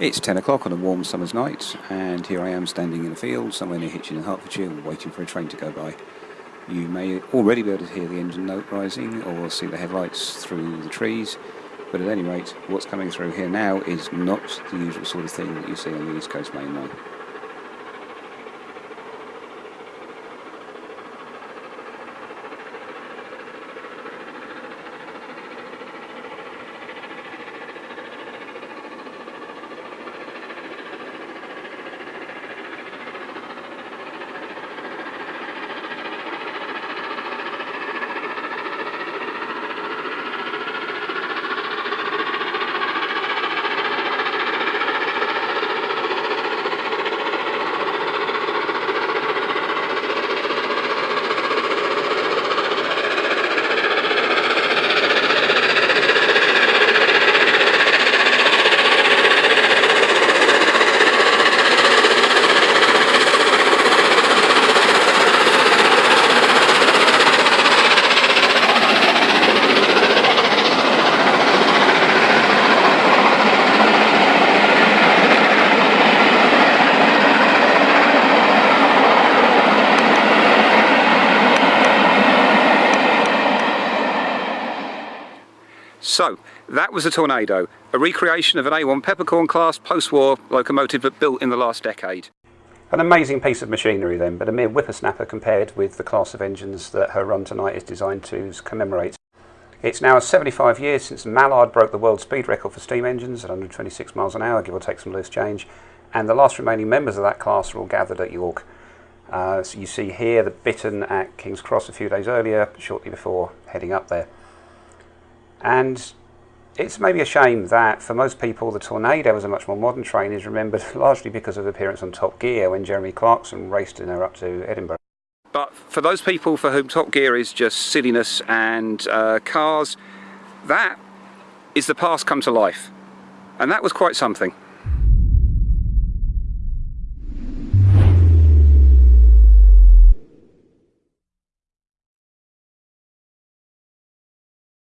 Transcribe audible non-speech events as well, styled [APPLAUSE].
It's 10 o'clock on a warm summer's night and here I am standing in a field somewhere near Hitchin in Hertfordshire waiting for a train to go by. You may already be able to hear the engine note rising or see the headlights through the trees but at any rate what's coming through here now is not the usual sort of thing that you see on the East Coast Main Line. So, that was a Tornado, a recreation of an A1 Peppercorn class post-war locomotive but built in the last decade. An amazing piece of machinery then, but a mere whippersnapper compared with the class of engines that her run tonight is designed to commemorate. It's now 75 years since Mallard broke the world speed record for steam engines at 126 miles an hour, give or take some loose change, and the last remaining members of that class are all gathered at York. Uh, so you see here the Bittern at King's Cross a few days earlier, shortly before heading up there. And it's maybe a shame that for most people the Tornado as a much more modern train is remembered [LAUGHS] largely because of appearance on Top Gear when Jeremy Clarkson raced in her up to Edinburgh. But for those people for whom Top Gear is just silliness and uh, cars, that is the past come to life. And that was quite something.